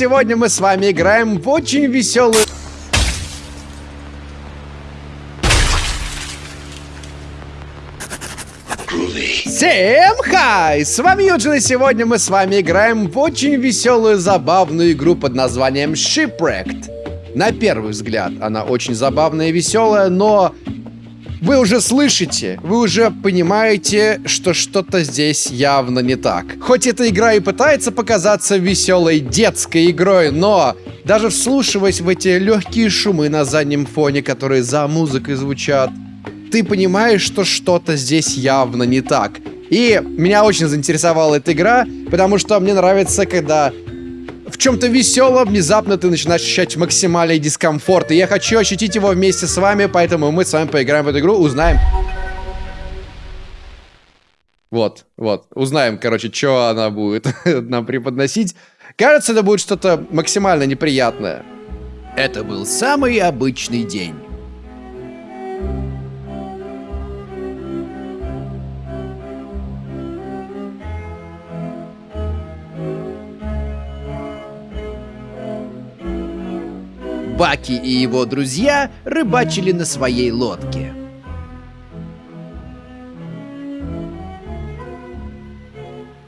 сегодня мы с вами играем в очень веселую... Всем хай! С вами Юджин, и сегодня мы с вами играем в очень веселую, забавную игру под названием Shipwrecked. На первый взгляд она очень забавная и веселая, но вы уже слышите, вы уже понимаете, что что-то здесь явно не так. Хоть эта игра и пытается показаться веселой детской игрой, но даже вслушиваясь в эти легкие шумы на заднем фоне, которые за музыкой звучат, ты понимаешь, что что-то здесь явно не так. И меня очень заинтересовала эта игра, потому что мне нравится, когда в чем-то веселом внезапно ты начинаешь ощущать максимальный дискомфорт. И я хочу ощутить его вместе с вами, поэтому мы с вами поиграем в эту игру, узнаем... Вот, вот, узнаем, короче, что она будет нам преподносить. Кажется, это будет что-то максимально неприятное. Это был самый обычный день. Баки и его друзья рыбачили на своей лодке.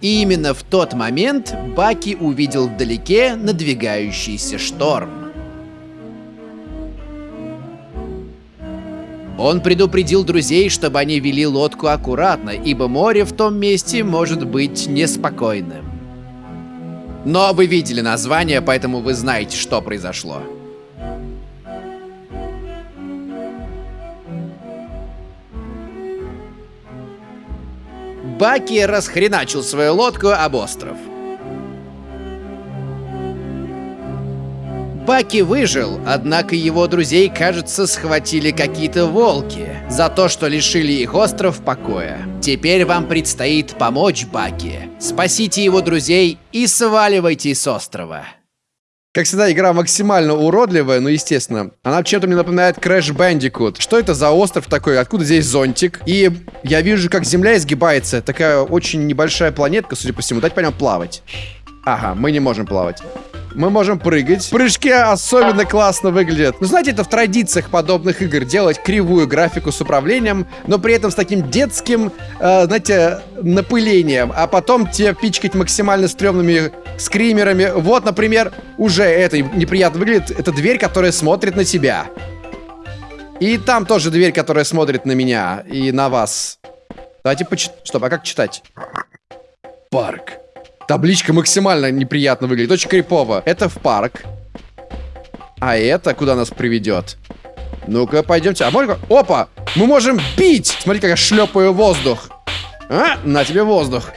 И именно в тот момент Баки увидел вдалеке надвигающийся шторм. Он предупредил друзей, чтобы они вели лодку аккуратно, ибо море в том месте может быть неспокойным. Но вы видели название, поэтому вы знаете, что произошло. Баки расхреначил свою лодку об остров. Баки выжил, однако его друзей, кажется, схватили какие-то волки за то, что лишили их остров покоя. Теперь вам предстоит помочь Баки. Спасите его друзей и сваливайте с острова. Как всегда, игра максимально уродливая, но естественно. Она чем-то мне напоминает Crash Bandicoot. Что это за остров такой? Откуда здесь зонтик? И я вижу, как земля изгибается. Такая очень небольшая планетка, судя по всему. Дать по нему плавать. Ага, мы не можем плавать. Мы можем прыгать. Прыжки особенно классно выглядят. Ну, знаете, это в традициях подобных игр делать кривую графику с управлением, но при этом с таким детским, э, знаете, напылением. А потом тебе пичкать максимально стрёмными скримерами. Вот, например, уже это неприятно выглядит. Это дверь, которая смотрит на тебя. И там тоже дверь, которая смотрит на меня и на вас. Давайте почитать. Стоп, а как читать? Парк. Табличка максимально неприятно выглядит. Очень крипово. Это в парк. А это куда нас приведет? Ну-ка, пойдемте. А можно... Опа! Мы можем бить! Смотри, как я шлепаю воздух. А, на тебе воздух.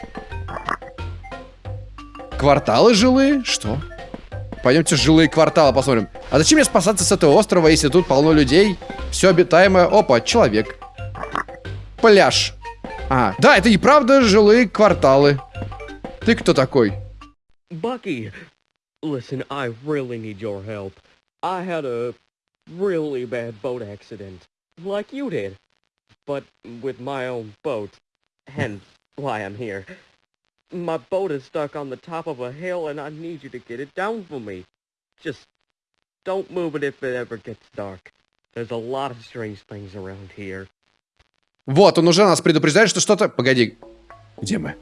Кварталы жилые? Что? Пойдемте жилые кварталы посмотрим. А зачем мне спасаться с этого острова, если тут полно людей? Все обитаемое. Опа, человек. Пляж. А, да, это и правда жилые кварталы. Ты кто такой? Bucky, listen, I really need your help. I had a really bad boat accident, like you did, but with my own boat, hence why I'm here. My boat is stuck on the top of a hill and I need you to get it down for me. Just don't move it if it ever gets dark. There's a lot of strange things around here. Вот, он уже нас предупреждает, что что-то... Погоди. Где мы?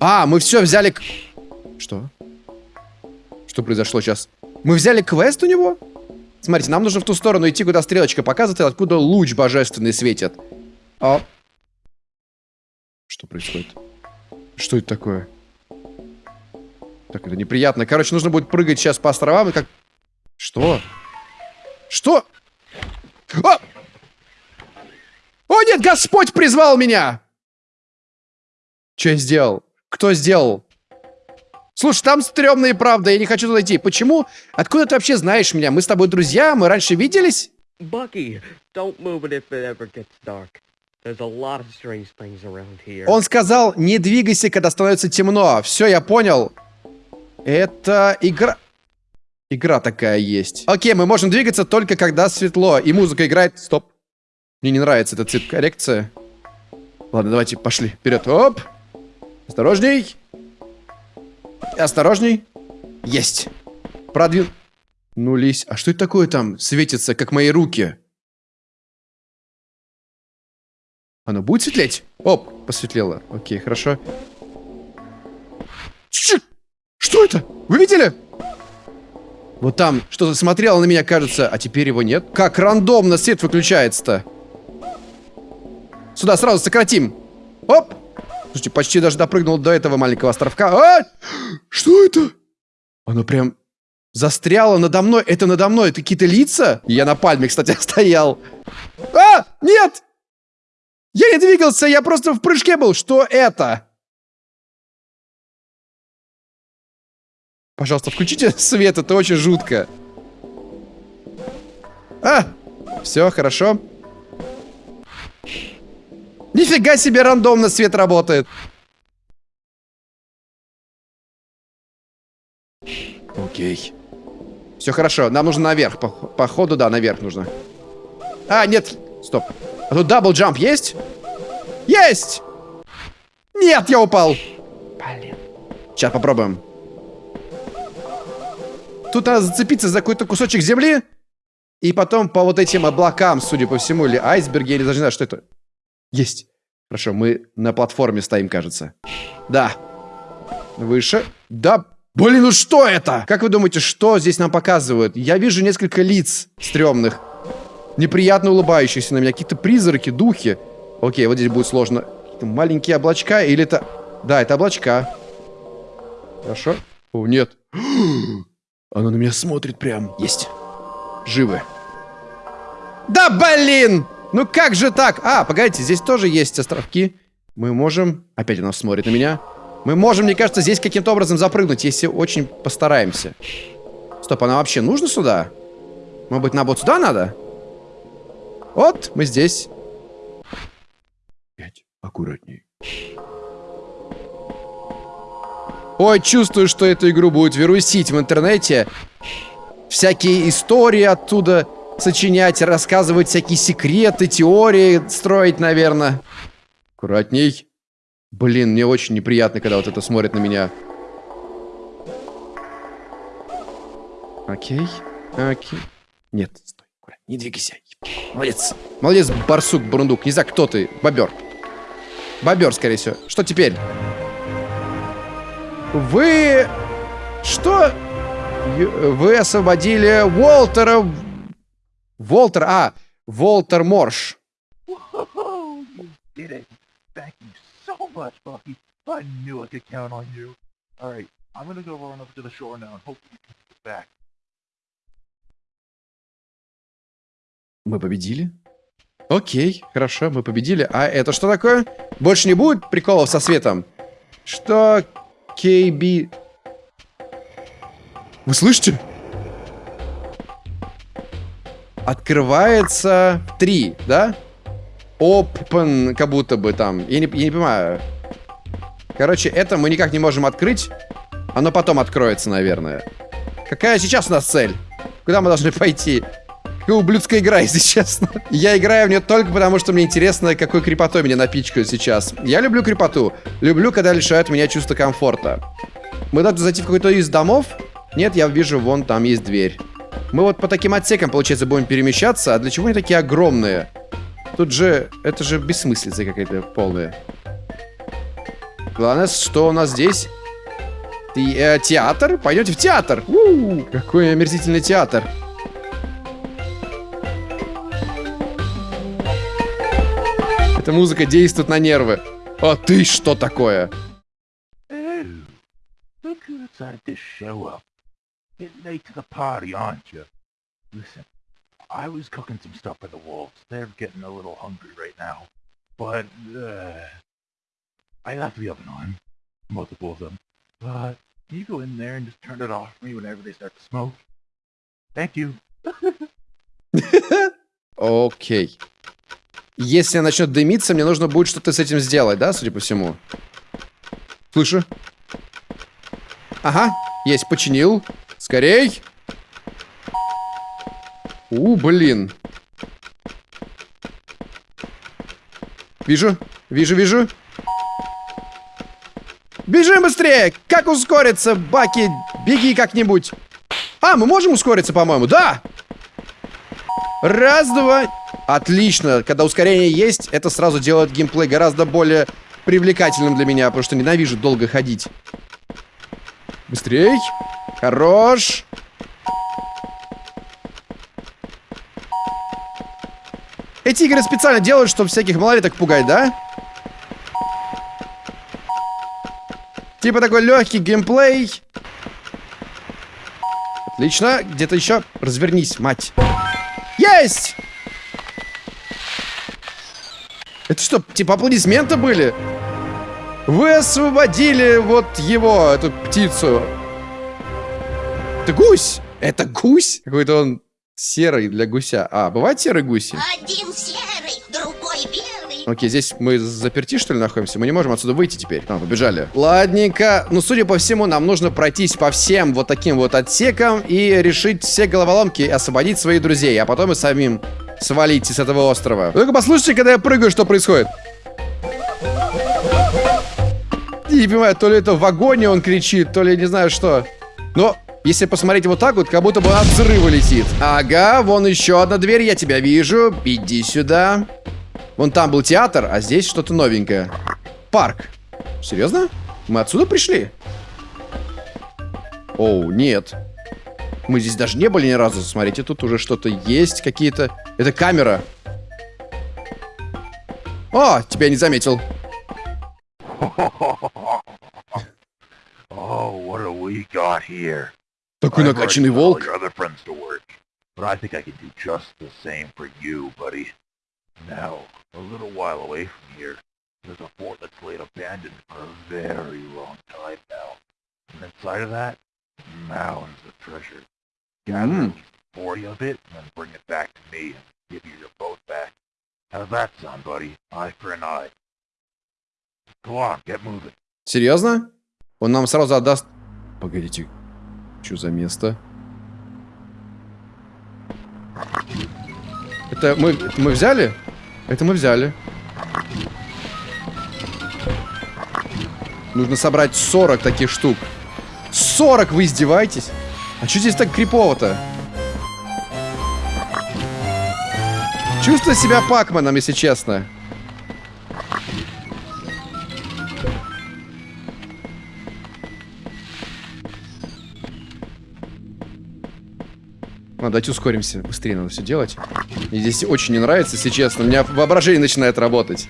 А, мы все взяли... Что? Что произошло сейчас? Мы взяли квест у него? Смотрите, нам нужно в ту сторону идти, куда стрелочка показывает, откуда луч божественный светит. А... Что происходит? Что это такое? Так, это неприятно. Короче, нужно будет прыгать сейчас по островам и как... Что? Что? А! О, нет, Господь призвал меня! Что я сделал? Кто сделал? Слушай, там стрёмно и правда, я не хочу туда идти. Почему? Откуда ты вообще знаешь меня? Мы с тобой друзья, мы раньше виделись? Bucky, don't move it if it ever gets dark. There's a lot of strange things around here. Он сказал, не двигайся, когда становится темно. Все, я понял. Это игра... Игра такая есть. Окей, мы можем двигаться только когда светло, и музыка играет... Стоп. Мне не нравится эта цвет коррекция. Ладно, давайте пошли вперед. Оп. Осторожней. Осторожней. Есть. Продвин... Нулись. А что это такое там светится, как мои руки? Оно будет светлеть? Оп, посветлело. Окей, хорошо. Ч что это? Вы видели? Вот там что-то смотрело на меня, кажется, а теперь его нет. Как рандомно свет выключается-то? Сюда сразу сократим. Оп! Слушайте, почти даже допрыгнул до этого маленького островка. А! Что это? Оно прям застряло надо мной. Это надо мной. Это какие-то лица? Я на пальме, кстати, стоял. А! Нет! Я не двигался, я просто в прыжке был. Что это? Пожалуйста, включите свет, это очень жутко. А! Все, хорошо. Нифига себе рандомно свет работает. Окей. Все хорошо, нам нужно наверх. По походу, да, наверх нужно. А, нет, стоп. А тут double jump есть? Есть! Нет, я упал. Блин. Сейчас попробуем. Тут надо зацепиться за какой-то кусочек земли. И потом по вот этим облакам, судя по всему, или айсберги, я даже не знаю, что это. Есть. Хорошо, мы на платформе стоим, кажется. Да. Выше. Да. Блин, ну что это? Как вы думаете, что здесь нам показывают? Я вижу несколько лиц стрёмных. Неприятно улыбающихся на меня. Какие-то призраки, духи. Окей, вот здесь будет сложно. Маленькие облачка или это... Да, это облачка. Хорошо. О, нет. Оно на меня смотрит прям. Есть. Живы. Да блин! Ну как же так? А, погодите, здесь тоже есть островки. Мы можем... Опять она смотрит на меня. Мы можем, мне кажется, здесь каким-то образом запрыгнуть, если очень постараемся. Стоп, она вообще нужна сюда? Может быть, нам вот сюда надо? Вот, мы здесь. Опять аккуратней. Ой, чувствую, что эту игру будет вирусить в интернете. Всякие истории оттуда сочинять, рассказывать всякие секреты, теории строить, наверное. Аккуратней. Блин, мне очень неприятно, когда вот это смотрит на меня. Окей. Окей. Нет, стой. Не двигайся. Молодец. Молодец, барсук, бурундук. Не знаю, кто ты. Бобер. Бобер, скорее всего. Что теперь? Вы... Что? Вы освободили Уолтера Волтер, а, Волтер Морш. did it. Thank you so much, Bucky. I knew I could count on you. Alright, I'm gonna go run over to the shore now and hopefully you can get back. Мы победили? Окей, хорошо, мы победили. А это что такое? Больше не будет приколов со светом? Что? KB... Вы слышите? Открывается 3, да? Open, как будто бы там. Я не, я не понимаю. Короче, это мы никак не можем открыть. Оно потом откроется, наверное. Какая сейчас у нас цель? Куда мы должны пойти? Какая ублюдская игра, если честно. Я играю в нее только потому, что мне интересно, какой крепотой меня напичкают сейчас. Я люблю крепоту. Люблю, когда лишают меня чувства комфорта. Мы должны зайти в какой-то из домов. Нет, я вижу, вон там есть дверь. Мы вот по таким отсекам, получается, будем перемещаться. А для чего они такие огромные? Тут же... Это же бессмыслица какая-то полная. Главное, что у нас здесь? Ты, э, театр? Пойдемте в театр. У -у -у, какой омерзительный театр. Эта музыка действует на нервы. А ты что такое? Getting late to the party, aren't you? Listen, I was cooking some stuff for the wolves. They're getting a little hungry right now. But, uh, I left the oven on. Multiple of them. But, can you go in there and just turn it off for me whenever they start to smoke? Thank you. Окей. Если начнет дымиться, мне нужно будет что-то с этим сделать, да, судя по всему? Слышу. Ага, есть, починил. Скорей! У, блин. Вижу, вижу, вижу. Бежим быстрее! Как ускориться, Баки? Беги как-нибудь. А, мы можем ускориться, по-моему? Да! Раз, два. Отлично. Когда ускорение есть, это сразу делает геймплей гораздо более привлекательным для меня, потому что ненавижу долго ходить. Быстрей. Хорош. Эти игры специально делают, чтобы всяких малолеток пугать, да? Типа такой легкий геймплей. Отлично. Где-то еще. Развернись, мать. Есть! Это что, типа аплодисменты были? Вы освободили вот его, эту птицу. Это гусь! Это гусь? Какой-то он серый для гуся. А, бывают серые гуси? Один серый, другой белый. Окей, здесь мы заперти, что ли, находимся? Мы не можем отсюда выйти теперь. А, побежали. Ладненько. Ну, судя по всему, нам нужно пройтись по всем вот таким вот отсекам и решить все головоломки, освободить своих друзей, а потом и самим свалить с этого острова. Только послушайте, когда я прыгаю, что происходит. Не понимаю, то ли это в вагоне он кричит, то ли не знаю что. Но если посмотреть вот так вот, как будто бы от взрыва летит. Ага, вон еще одна дверь, я тебя вижу. Иди сюда. Вон там был театр, а здесь что-то новенькое. Парк. Серьезно? Мы отсюда пришли? Оу, нет. Мы здесь даже не были ни разу. Смотрите, тут уже что-то есть, какие-то... Это камера. О, тебя не заметил. Oh, what do we got here? Такой I've already накачанный got all волк. your other friends to work, but I think I can do just the same for you, buddy. Now, a little while away from here, there's a fort that's laid abandoned for a very long time now. And inside of that, mounds of treasure. Gather Mm. at least 40 of it, and then bring it back to me and give you your boat back. How's that sound, buddy? Eye for an eye. Серьезно? Он нам сразу отдаст... Погодите. Что за место? Это мы, мы взяли? Это мы взяли. Нужно собрать 40 таких штук. 40 вы издеваетесь? А что здесь так крипово-то? Чувствую себя Пакманом, если честно. Ладно, давайте ускоримся. Быстрее надо все делать. Мне здесь очень не нравится, если честно. У меня воображение начинает работать.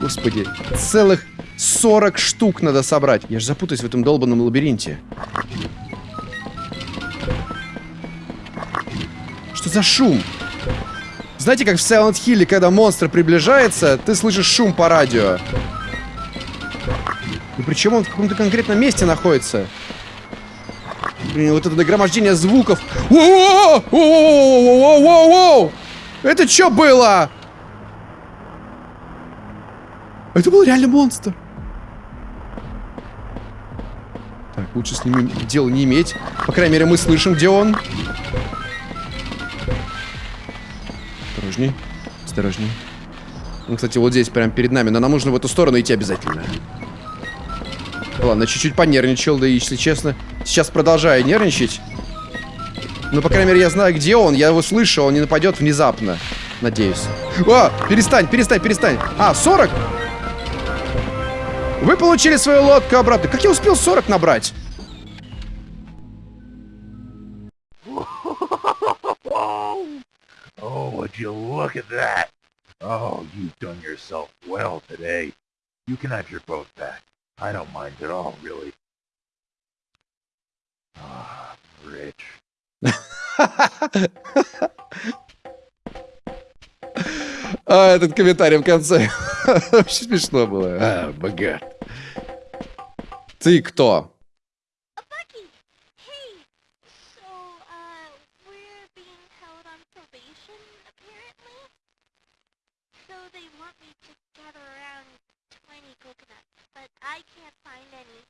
Господи, целых 40 штук надо собрать. Я же запутаюсь в этом долбанном лабиринте. Что за шум? Знаете, как в Silent Hill, когда монстр приближается, ты слышишь шум по радио. И причем он в каком-то конкретном месте находится. Блин, вот это нагромождение звуков. Это что было? Это был реально монстр. Так, лучше с ним дела не иметь. По крайней мере, мы слышим, где он. Осторожней. Осторожней. Он, кстати, вот здесь, прямо перед нами. Но нам нужно в эту сторону идти обязательно. Ладно, чуть-чуть понервничал, да если честно, сейчас продолжаю нервничать. Ну, по крайней мере, я знаю, где он. Я его слышу, он не нападет внезапно. Надеюсь. О, перестань, перестань, перестань. А, 40? Вы получили свою лодку обратно. Как я успел 40 набрать? Oh, you look at that? Oh, you've done yourself well today. You can have your boat back. I don't mind at all, really. Ah, Rich. А, этот комментарий в конце. Очень смешно было. А, богат. Ты кто? Bucky, hey. So, uh, we're being held on probation, apparently. So they want me to gather around 20 coconuts, but I can't find any.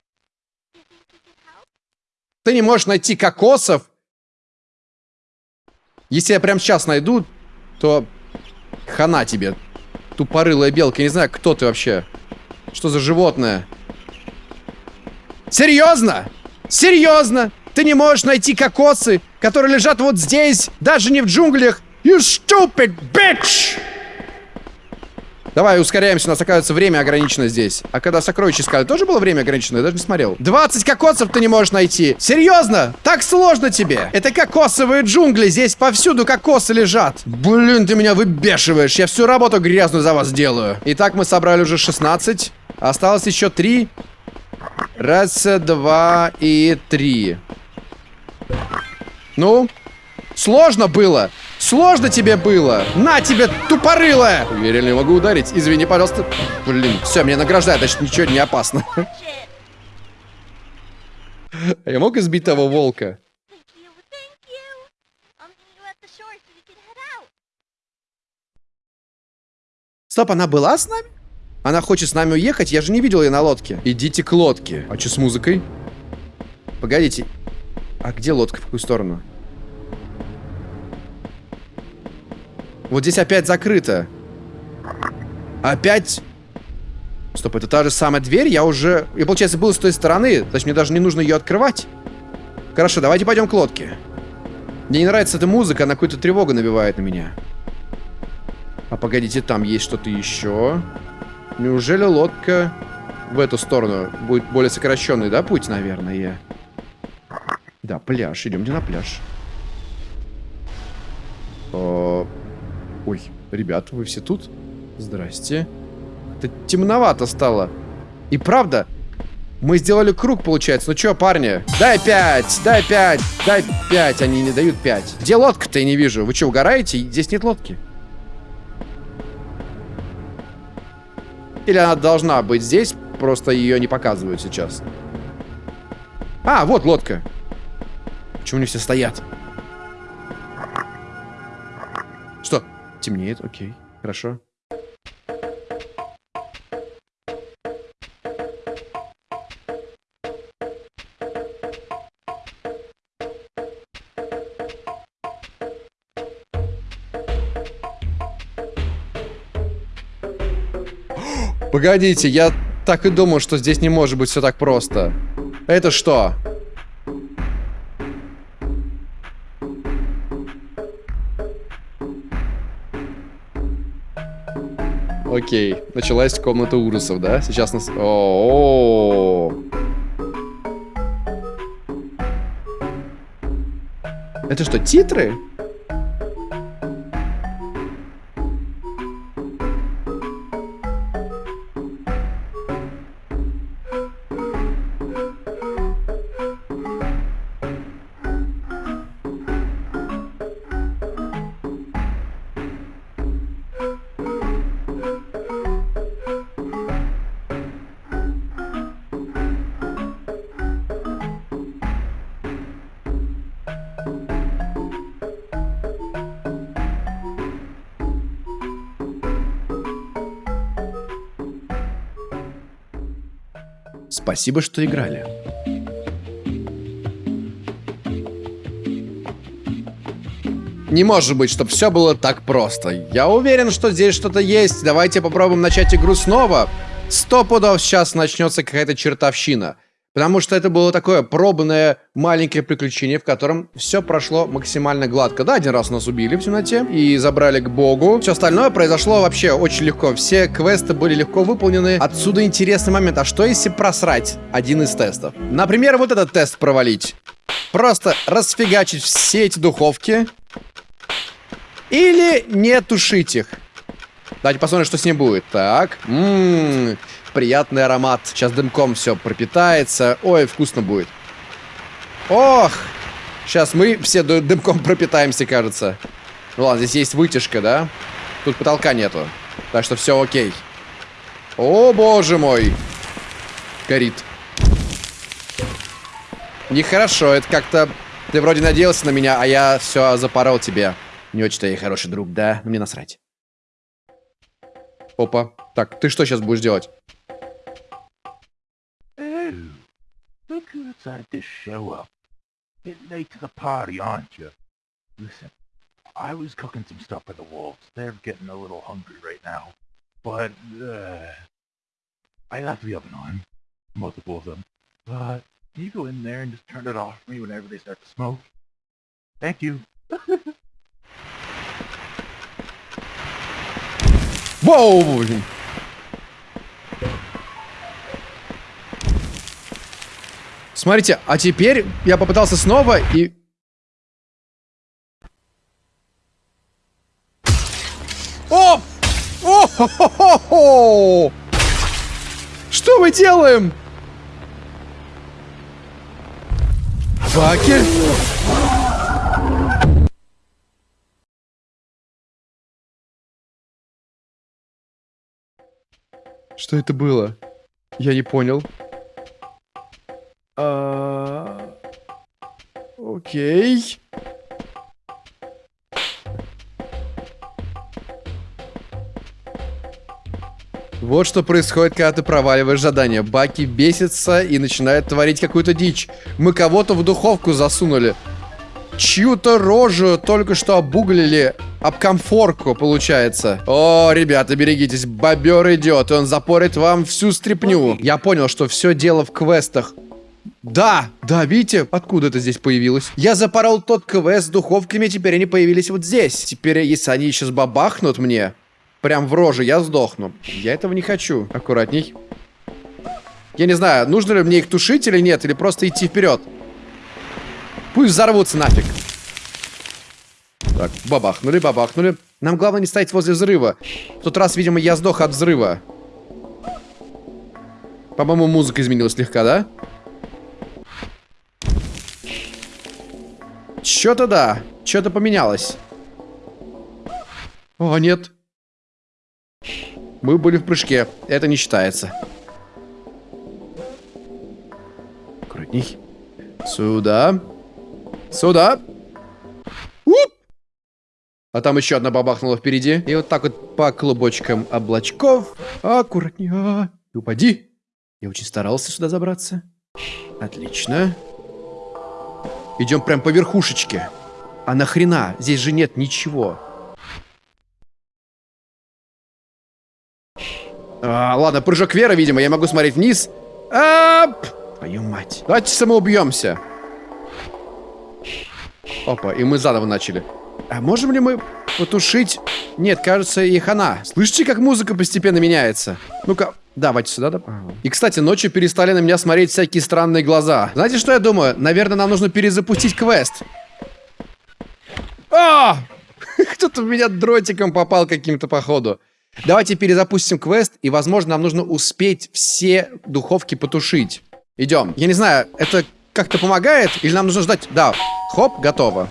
You think you can help? Ты не можешь найти кокосов? Если я прям сейчас найду, то хана тебе. Тупорылая белка. Я не знаю, кто ты вообще. Что за животное? Серьезно? Серьезно? Ты не можешь найти кокосы, которые лежат вот здесь, даже не в джунглях? You stupid bitch! Давай, ускоряемся, у нас, оказывается, время ограничено здесь. А когда сокровища искали, тоже было время ограничено? Я даже не смотрел. 20 кокосов ты не можешь найти. Серьезно? Так сложно тебе? Это кокосовые джунгли, здесь повсюду кокосы лежат. Блин, ты меня выбешиваешь. Я всю работу грязную за вас делаю. Итак, мы собрали уже 16. Осталось еще 3. Раз, два и три. Ну? Сложно было? Сложно тебе было? На тебе, тупорылая! Уверен, не могу ударить. Извини, пожалуйста. Блин, все, меня награждают, значит, ничего не опасно. Shit. Я мог избить того волка? Стоп, она была с нами? Она хочет с нами уехать? Я же не видел ее на лодке. Идите к лодке. А что с музыкой? Погодите. А где лодка? В какую сторону? Вот здесь опять закрыто. Опять... Стоп, это та же самая дверь? Я уже... Я, получается, был с той стороны. Значит, мне даже не нужно ее открывать. Хорошо, давайте пойдем к лодке. Мне не нравится эта музыка, она какую-то тревогу набивает на меня. А погодите, там есть что-то еще. Неужели лодка в эту сторону будет более сокращенный, да, путь, наверное? Да, пляж. Идемте на пляж. О, Ой, ребята, вы все тут? Здрасте. Это темновато стало. И правда, мы сделали круг, получается. Ну чё, парни? Дай пять, дай пять, дай пять. Они не дают пять. Где лодка-то, я не вижу. Вы что, угораете? Здесь нет лодки. Или она должна быть здесь, просто ее не показывают сейчас. А, вот лодка. Почему они все стоят? Темнеет, окей. Хорошо. Погодите, я так и думал, что здесь не может быть все так просто. Это что? Окей, началась комната ужасов, да? Сейчас нас... О, -о. Это что, титры? Спасибо, что играли. Не может быть, чтобы все было так просто. Я уверен, что здесь что-то есть. Давайте попробуем начать игру снова. Сто пудов сейчас начнется какая-то чертовщина. Потому что это было такое пробное маленькое приключение, в котором все прошло максимально гладко. Да, один раз нас убили в темноте и забрали к богу. Все остальное произошло вообще очень легко. Все квесты были легко выполнены. Отсюда интересный момент. А что если просрать один из тестов? Например, вот этот тест провалить. Просто расфигачить все эти духовки. Или не тушить их. Давайте посмотрим, что с ним будет. Так. Ммм, приятный аромат. Сейчас дымком все пропитается. Ой, вкусно будет. Ох! Сейчас мы все дымком пропитаемся, кажется. Ну ладно, здесь есть вытяжка, да? Тут потолка нету. Так что все окей. О, боже мой. Горит. Нехорошо, это как-то... Ты вроде надеялся на меня, а я все запорол тебе. Не очень-то я хороший друг, да? Мне насрать. Опа. Так, ты что сейчас будешь делать? you decided to show up. Bit late to the party, aren't you? Listen, I was cooking some stuff for the wolves. They're getting a little hungry right now. But, uh, I left the oven on. Multiple of them. But, can you go in there and just turn it off for me whenever they start to smoke? Thank you. Whoa! Смотрите, а теперь я попытался снова и... О! О! хо хо хо Что мы делаем? Баки? Что это было? Я не понял. А, Окей. Вот что происходит, когда ты проваливаешь задание. Баки бесится и начинает творить какую-то дичь. Мы кого-то в духовку засунули. Чью-то рожу только что обуглили об комфорку, получается. О, ребята, берегитесь, бобер идет, и он запорит вам всю стряпню. Я понял, что все дело в квестах. Да, да, видите, откуда это здесь появилось? Я запорол тот квест с духовками, теперь они появились вот здесь. Теперь, если они сейчас бабахнут мне, прям в роже, я сдохну. Я этого не хочу. Аккуратней. Я не знаю, нужно ли мне их тушить или нет, или просто идти вперед. Пусть взорвутся нафиг. Так, бабахнули, бабахнули. Нам главное не стоять возле взрыва. В тот раз, видимо, я сдох от взрыва. По-моему, музыка изменилась слегка, да? Чё-то да. Чё-то поменялось. О, нет. Мы были в прыжке. Это не считается. Аккуратней. Сюда. Сюда. Уп! А там еще одна бабахнула впереди. И вот так вот по клубочкам облачков. Аккуратнее. А, упади. Я очень старался сюда забраться. Отлично. Идем прям по верхушечке. А нахрена? Здесь же нет ничего. А, ладно, прыжок Веры, видимо. Я могу смотреть вниз. Ап! Твою мать. Давайте самоубьемся. Опа, и мы заново начали. А можем ли мы потушить... Нет, кажется, и хана. Слышите, как музыка постепенно меняется? Ну-ка, давайте сюда. Да? Ага. И, кстати, ночью перестали на меня смотреть всякие странные глаза. Знаете, что я думаю? Наверное, нам нужно перезапустить квест. А! Кто-то в меня дротиком попал каким-то походу. Давайте перезапустим квест, и, возможно, нам нужно успеть все духовки потушить. Идем. Я не знаю, это как-то помогает? Или нам нужно ждать? Да. Хоп, готово.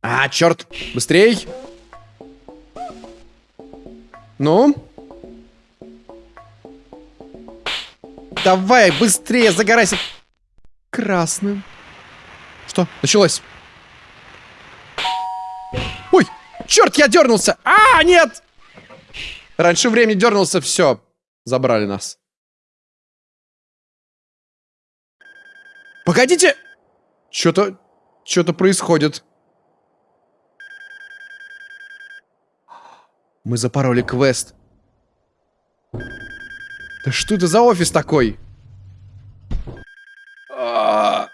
А, черт. Быстрей. Ну? Давай, быстрее, загорайся. Красным. Что? Началось. Ой, черт, я дернулся. А, нет! Раньше времени дернулся, все. Забрали нас. Погодите! Что-то... Что-то происходит. Мы запороли квест. Да что это за офис такой? А.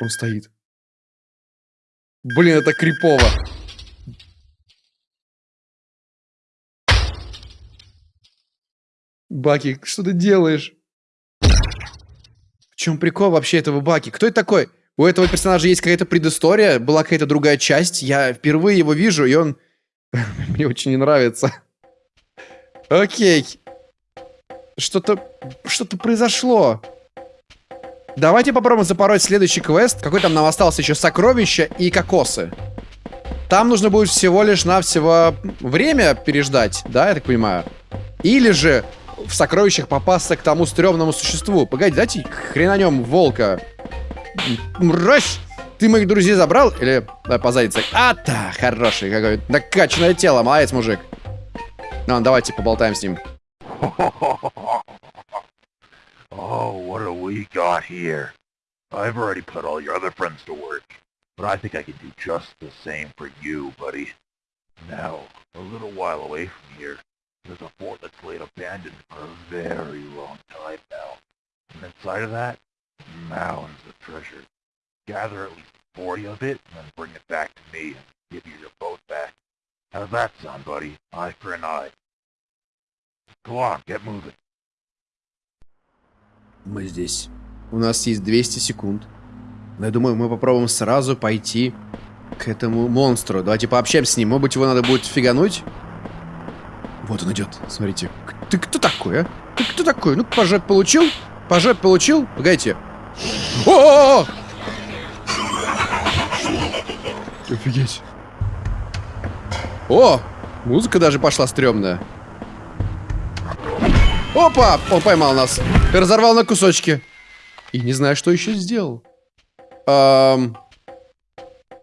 Он стоит. Блин, это крипово. Баки, что ты делаешь? В чем прикол вообще этого Баки? Кто это такой? У этого персонажа есть какая-то предыстория, была какая-то другая часть. Я впервые его вижу, и он мне очень не нравится. Окей. Что-то... Что-то произошло. Давайте попробуем запороть следующий квест. Какой там нам остался еще? Сокровища и кокосы. Там нужно будет всего лишь навсего время переждать, да, я так понимаю? Или же в сокровищах попасться к тому стрёмному существу. Погоди, дайте хренанем волка. Мразь! Ты моих друзей забрал? Или давай по заднице? А, да, хороший какой. Накачанное тело, молодец, мужик. Ну, давайте поболтаем с ним. Oh, what do we got here? I've already put all your other friends to work. but I think I can do just the same for you, buddy. Now, a little while away from here, there's a fort that's laid abandoned for a very long time now. And inside of that, mounds of treasure. Gather at least 40 of it, and then bring it back to me and give you your boat back. How's that sound, buddy? Eye for an eye. Go on, get moving. Мы здесь. У нас есть 200 секунд. Но я думаю, мы попробуем сразу пойти к этому монстру. Давайте пообщаемся с ним. Может быть, его надо будет фигануть? Вот он идет. Смотрите. Ты кто такой, а? Ты кто такой? Ну, по жопе получил? По жопе получил? Погодите. О! -о, -о! Офигеть. О! Музыка даже пошла стрёмная. Опа! Он поймал нас. И разорвал на кусочки. И не знаю, что еще сделал. Эм...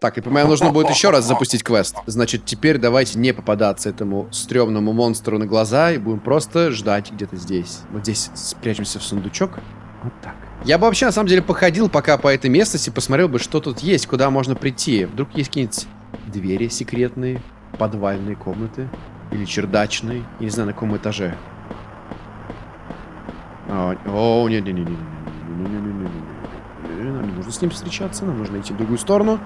Так, и по-моему, нужно будет еще раз запустить квест. Значит, теперь давайте не попадаться этому стрёмному монстру на глаза и будем просто ждать где-то здесь. Вот здесь спрячемся в сундучок. Вот так. Я бы вообще, на самом деле, походил пока по этой местности, посмотрел бы, что тут есть, куда можно прийти. Вдруг есть какие-нибудь двери секретные, подвальные комнаты или чердачные. Я не знаю, на каком этаже. О, нет, нет, нет, нет, Нам не нужно с ним встречаться, нам нужно идти в другую сторону.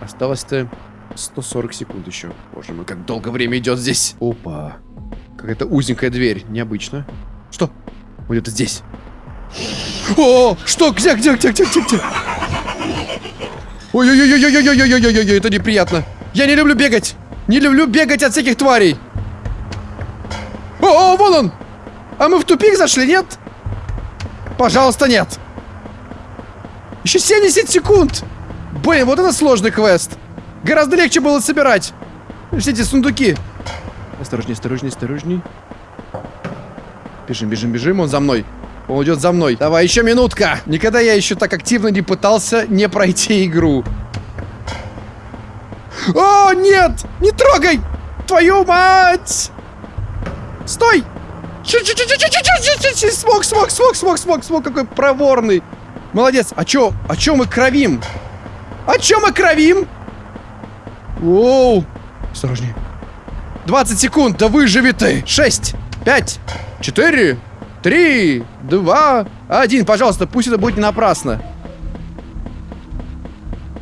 Осталось-то 140 секунд еще. Боже мой, как долго время идет здесь. Опа. Какая-то узенькая дверь. Необычно. Что? Вот это здесь. О, что? Где, где, где, где, где, где? Ой-ой-ой-ой-ой-ой-ой-ой-ой-ой, это неприятно. Я не люблю бегать. Не люблю бегать от всяких тварей. О, о, вон он. А мы в тупик зашли, нет? Пожалуйста, нет. Еще 70 секунд. Блин, вот это сложный квест. Гораздо легче было собирать. Все эти сундуки. Осторожней, осторожней, осторожней. Бежим, бежим, бежим. Он за мной. Он идет за мной. Давай, еще минутка. Никогда я еще так активно не пытался не пройти игру. О, нет! Не трогай! Твою мать! Стой! Смог, смог, смог, смог, смог, смог, какой проворный. Молодец. А чё, а чё мы кровим? А чё мы кровим? Оу. Осторожнее. 20 секунд, да выживи ты. 6, 5, 4, 3, 2, 1. Пожалуйста, пусть это будет не напрасно.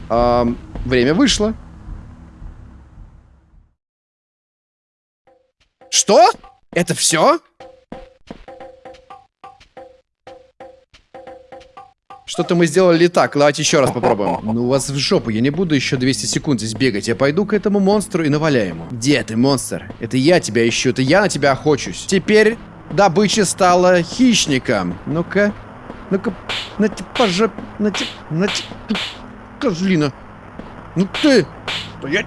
А, время вышло. Что? Это все? Что-то мы сделали так. Давайте еще раз попробуем. Ну, вас в жопу. Я не буду еще 200 секунд здесь бегать. Я пойду к этому монстру и наваляю ему. Где ты, монстр? Это я тебя ищу. Это я на тебя охочусь. Теперь добыча стала хищником. Ну-ка. Ну-ка. На тебе по жоп... На тебе... На тебе... Козлина. Ну ты... Стоять.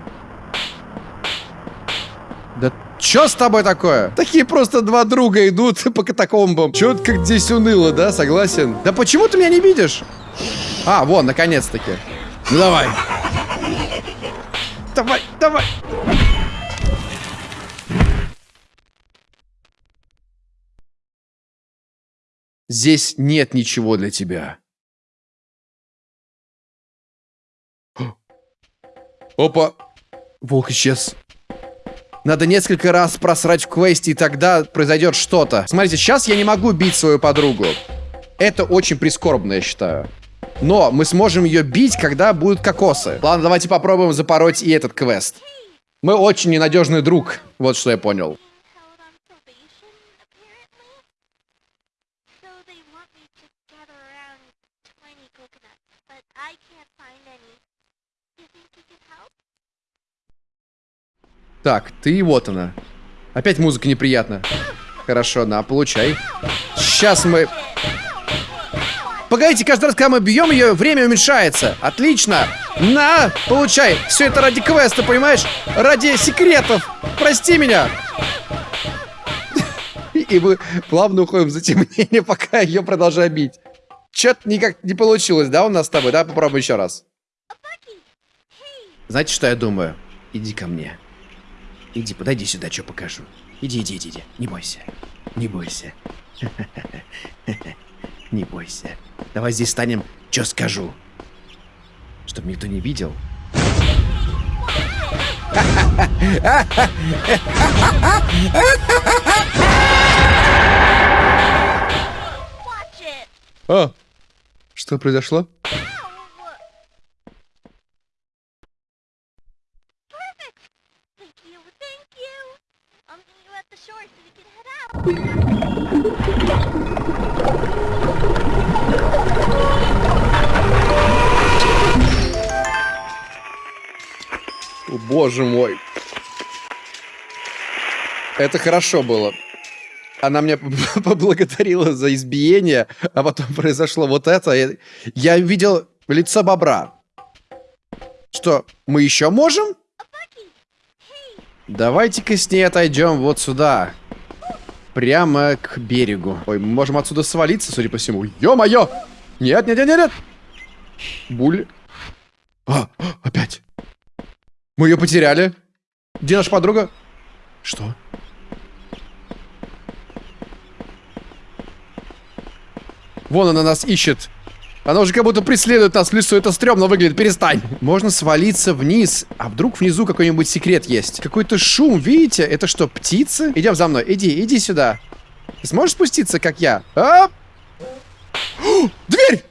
Да Чё с тобой такое? Такие просто два друга идут по катакомбам. Как здесь уныло, да? Согласен? Да почему ты меня не видишь? А, вон, наконец-таки. Ну давай. Давай, давай. Здесь нет ничего для тебя. Опа. Волк исчез. Надо несколько раз просрать в квесте, и тогда произойдет что-то. Смотрите, сейчас я не могу бить свою подругу. Это очень прискорбно, я считаю. Но мы сможем ее бить, когда будут кокосы. Ладно, давайте попробуем запороть и этот квест. Мы очень ненадежный друг. Вот что я понял. Так, ты вот она. Опять музыка неприятна. Хорошо, на, получай. Сейчас мы... Погодите, каждый раз, когда мы бьем ее, время уменьшается. Отлично. На, получай. Все это ради квеста, понимаешь? Ради секретов. Прости меня. И мы плавно уходим в затемнение, пока ее продолжаю бить. Че-то никак не получилось, да, у нас с тобой? Да, попробуем еще раз. Знаете, что я думаю? Иди ко мне. Иди, подойди сюда, что покажу. Иди, иди, иди, иди. Не бойся. Не бойся. Не бойся. Давай здесь станем, что скажу. Чтобы никто не видел. It. А, что произошло? Ow. Perfect. Thank you, thank you. I'll meet you at the shore. О, боже мой. Это хорошо было. Она меня поблагодарила за избиение, а потом произошло вот это. Я видел лицо бобра. Что, мы еще можем? Давайте-ка с ней отойдем вот сюда. Прямо к берегу. Ой, мы можем отсюда свалиться, судя по всему. Ё-моё! Нет, нет, нет, нет, нет! Буль. А, опять. Мы ее потеряли. Где наша подруга? Что? Вон она нас ищет. Она уже как будто преследует нас в лесу. Это стрёмно выглядит. Перестань. Можно свалиться вниз. А вдруг внизу какой-нибудь секрет есть? Какой-то шум, видите? Это что, птицы? Идем за мной. Иди, иди сюда. Ты сможешь спуститься, как я? А? Дверь!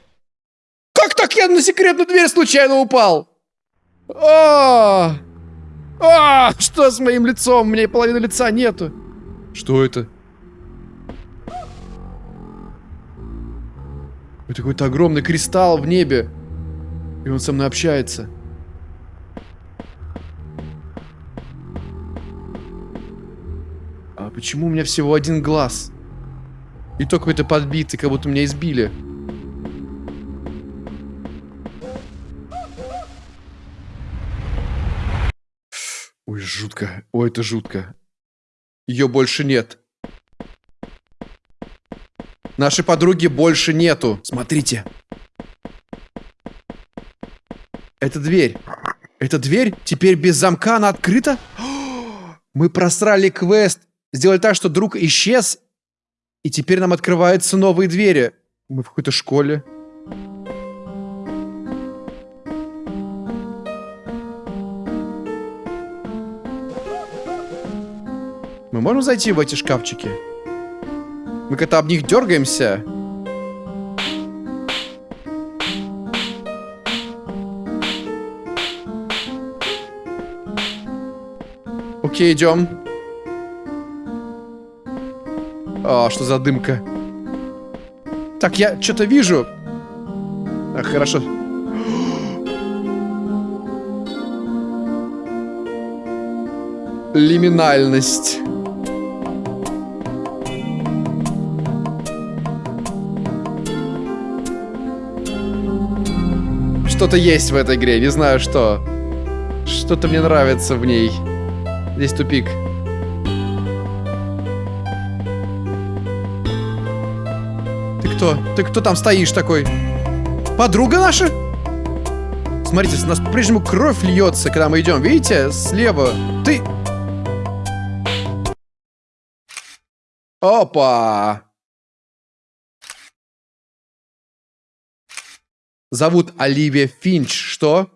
Как так я на секретную дверь случайно упал? А! А! Что с моим лицом? Мне половины лица нету. Что это? Это какой-то огромный кристалл в небе. И он со мной общается. А почему у меня всего один глаз? И то какой-то подбитый, как будто меня избили. Ой, жутко. Ой, это жутко. Ее больше нет. Нашей подруги больше нету. Смотрите. Это дверь. Эта дверь теперь без замка, она открыта? Мы просрали квест. Сделали так, что друг исчез. И теперь нам открываются новые двери. Мы в какой-то школе. Мы можем зайти в эти шкафчики? Мы как-то об них дергаемся. Окей, идем. А, что за дымка? Так, я что-то вижу. А, хорошо. Лиминальность. Что-то есть в этой игре, не знаю что. Что-то мне нравится в ней. Здесь тупик. Ты кто? Ты кто там стоишь такой? Подруга наша? Смотрите, с нас по-прежнему кровь льется, когда мы идем. Видите? Слева. Ты... Опа! Зовут Оливия Финч. Что?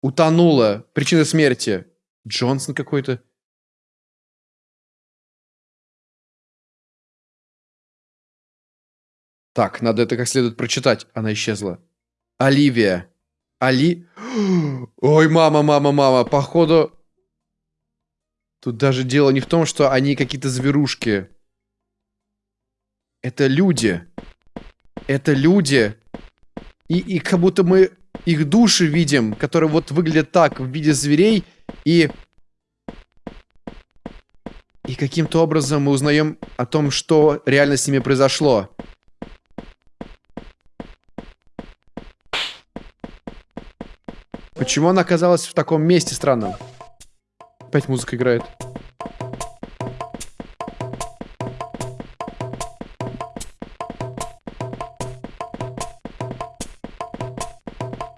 Утонула. Причина смерти. Джонсон какой-то. Так, надо это как следует прочитать. Она исчезла. Оливия. Али... Ой, мама, мама, мама. Походу... Тут даже дело не в том, что они какие-то зверушки. Это люди. Это люди. И, и как будто мы их души видим, которые вот выглядят так, в виде зверей. И... И каким-то образом мы узнаем о том, что реально с ними произошло. Почему она оказалась в таком месте странном? Опять музыка играет.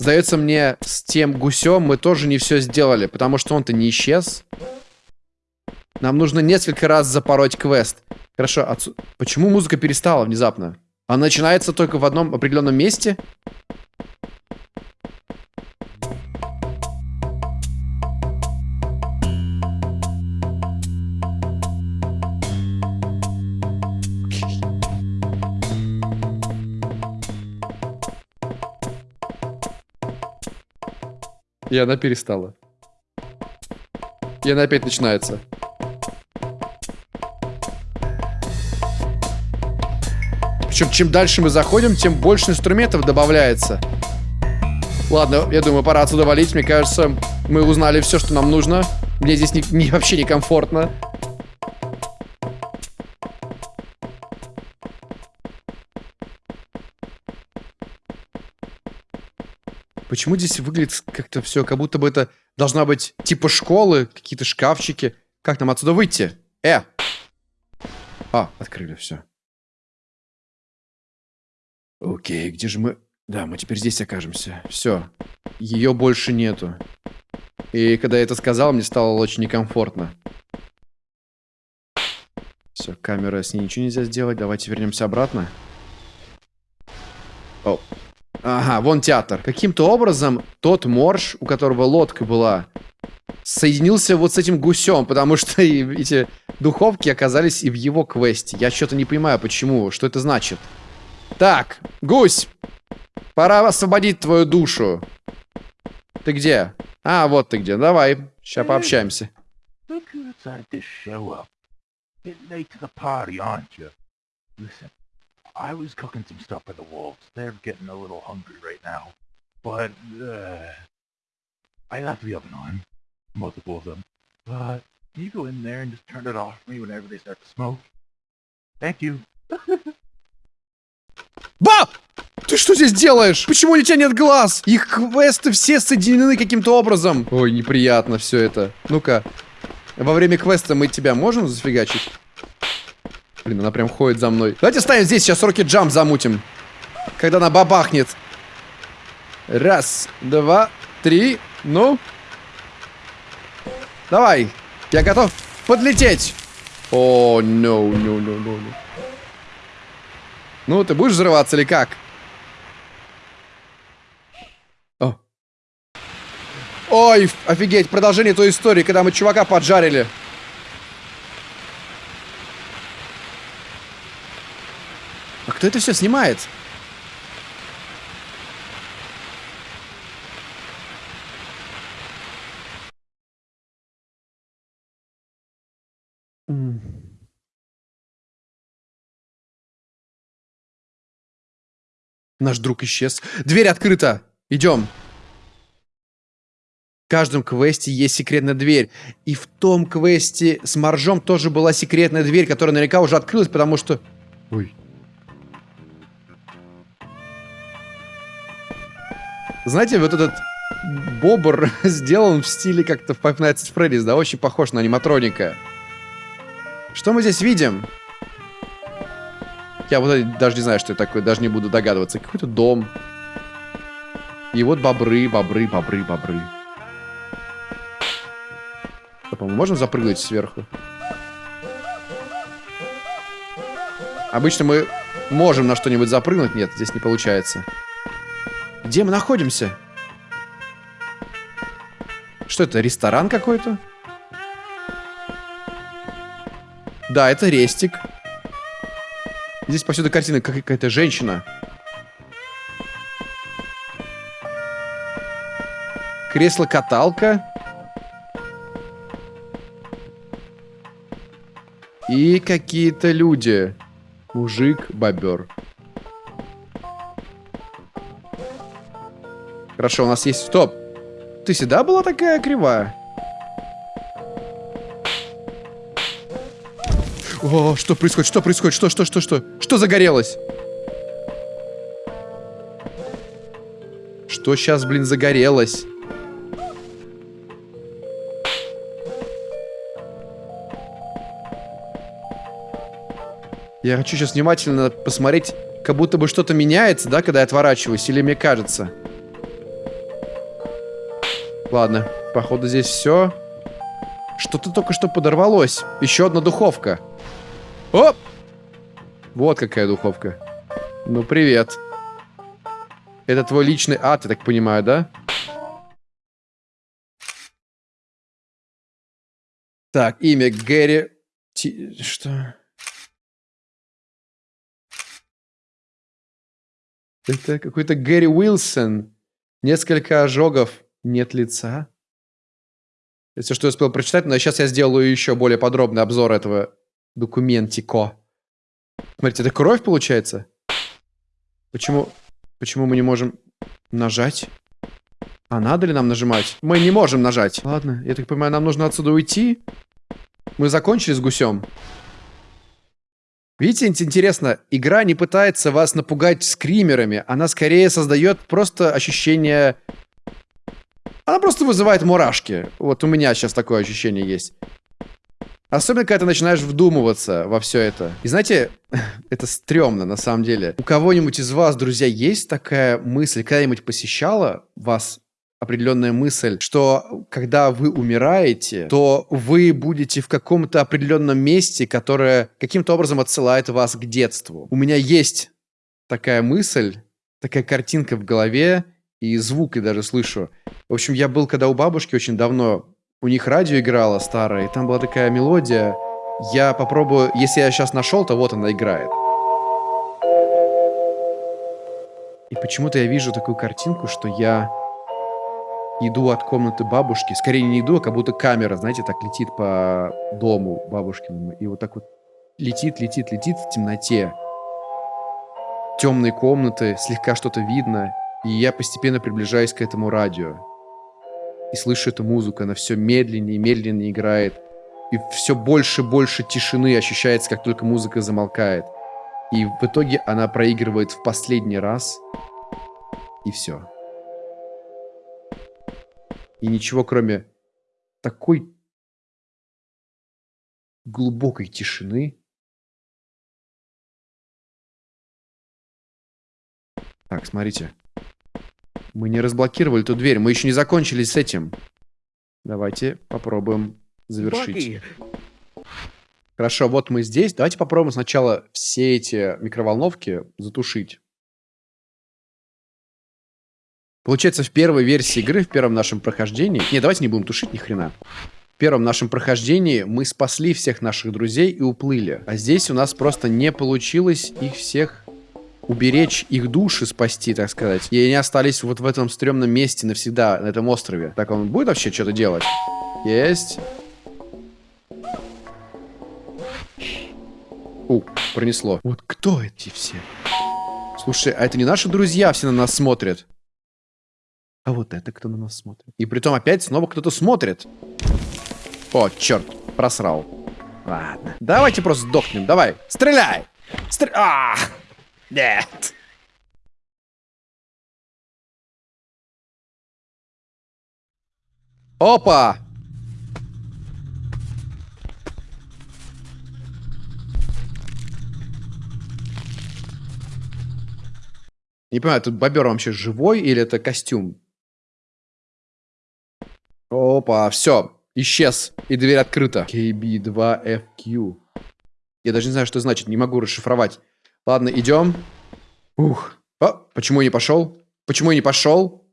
Сдается мне, с тем гусем мы тоже не все сделали, потому что он-то не исчез. Нам нужно несколько раз запороть квест. Хорошо, отсу... почему музыка перестала внезапно? Она начинается только в одном определенном месте? И она перестала. И она опять начинается. Причем, чем дальше мы заходим, тем больше инструментов добавляется. Ладно, я думаю, пора отсюда валить. Мне кажется, мы узнали все, что нам нужно. Мне здесь не, не, вообще некомфортно. Почему здесь выглядит как-то все, как будто бы это должна быть типа школы, какие-то шкафчики. Как нам отсюда выйти? Э! А, открыли все. Окей, где же мы... Да, мы теперь здесь окажемся. Все. Ее больше нету. И когда я это сказал, мне стало очень некомфортно. Все, камера, с ней ничего нельзя сделать. Давайте вернемся обратно. О. Ага, вон театр. Каким-то образом тот морж, у которого лодка была, соединился вот с этим гусем, потому что эти духовки оказались и в его квесте. Я что-то не понимаю, почему, что это значит. Так, гусь, пора освободить твою душу. Ты где? А, вот ты где. Давай, сейчас пообщаемся. Listen, I was cooking some stuff for the wolves. They're getting a little hungry right now. But, uh, I left the oven on. Multiple of them. But, can you go in there and just turn it off for me whenever they start to smoke? Thank you. Ба! Ты что здесь делаешь? Почему у тебя нет глаз? Их квесты все соединены каким-то образом. Ой, неприятно все это. Ну-ка. Во время квеста мы тебя можем зафигачить? Блин, она прям ходит за мной. Давайте ставим здесь, сейчас руки джамп замутим. Когда она бабахнет. Раз, два, три, ну. Давай. Я готов подлететь. О, no, no, no, no. Ну, ты будешь взрываться или как? О. Ой, офигеть, продолжение той истории, когда мы чувака поджарили. Кто это все снимает? Наш друг исчез. Дверь открыта. Идем. В каждом квесте есть секретная дверь. И в том квесте с моржом тоже была секретная дверь, которая наверняка уже открылась, потому что... Ой. Знаете, вот этот бобр сделан в стиле как-то в Five Nights at Freddy's, да, очень похож на аниматроника. Что мы здесь видим? Я вот даже не знаю, что это такое, даже не буду догадываться. Какой-то дом. И вот бобры, бобры, бобры, бобры. А мы можем запрыгнуть сверху? Обычно мы можем на что-нибудь запрыгнуть. Нет, здесь не получается. Где мы находимся? Что это, ресторан какой-то? Да, это рестик. Здесь повсюду картина, как какая-то женщина. Кресло-каталка. И какие-то люди. Мужик, Хорошо, у нас есть... Стоп! Ты всегда была такая кривая? О, что происходит? Что происходит? Что, что, что, что? Что загорелось? Что сейчас, блин, загорелось? Я хочу сейчас внимательно посмотреть, как будто бы что-то меняется, да, когда я отворачиваюсь, или мне кажется. Ладно, походу здесь все. Что-то только что подорвалось. Еще одна духовка. Оп! Вот какая духовка. Ну, привет. Это твой личный ад, я так понимаю, да? Так, имя Гэри... Ти... Что? Это какой-то Гэри Уилсон. Несколько ожогов. Нет лица. Это что я успел прочитать, но сейчас я сделаю еще более подробный обзор этого документико. Смотрите, это кровь получается? Почему, почему мы не можем нажать? А надо ли нам нажимать? Мы не можем нажать. Ладно, я так понимаю, нам нужно отсюда уйти. Мы закончили с гусем. Видите, интересно, игра не пытается вас напугать скримерами, она скорее создает просто ощущение... Она просто вызывает мурашки. Вот у меня сейчас такое ощущение есть. Особенно, когда ты начинаешь вдумываться во все это. И знаете, это стрёмно на самом деле. У кого-нибудь из вас, друзья, есть такая мысль, когда-нибудь посещала вас определенная мысль, что когда вы умираете, то вы будете в каком-то определенном месте, которое каким-то образом отсылает вас к детству. У меня есть такая мысль, такая картинка в голове, и звук я даже слышу. В общем, я был когда у бабушки очень давно, у них радио играло старое, и там была такая мелодия. Я попробую, если я сейчас нашел, то вот она играет. И почему-то я вижу такую картинку, что я иду от комнаты бабушки. Скорее не иду, а как будто камера, знаете, так летит по дому бабушкиному. И вот так вот летит, летит, летит в темноте. Темные комнаты, слегка что-то видно. И я постепенно приближаюсь к этому радио. И слышу эту музыку, она все медленнее и медленнее играет. И все больше и больше тишины ощущается, как только музыка замолкает. И в итоге она проигрывает в последний раз. И все. И ничего, кроме такой глубокой тишины. Так, смотрите. Мы не разблокировали эту дверь. Мы еще не закончили с этим. Давайте попробуем завершить. Хорошо, вот мы здесь. Давайте попробуем сначала все эти микроволновки затушить. Получается, в первой версии игры, в первом нашем прохождении... Не, давайте не будем тушить ни хрена. В первом нашем прохождении мы спасли всех наших друзей и уплыли. А здесь у нас просто не получилось их всех уберечь, их души спасти, так сказать. И они остались вот в этом стрёмном месте навсегда, на этом острове. Так, он будет вообще что-то делать? Есть. У, пронесло. Вот кто эти все? Слушай, а это не наши друзья все на нас смотрят? А вот это кто на нас смотрит? И притом опять снова кто-то смотрит. О, черт, просрал. Ладно. Давайте просто сдохнем. Давай, стреляй! Стр... А! Нет! Опа! Не понимаю, тут бобер вообще живой или это костюм? Опа, все, исчез. И дверь открыта. KB2FQ. Я даже не знаю, что значит, не могу расшифровать. Ладно, идем. Ух. О, почему я не пошел? Почему я не пошел?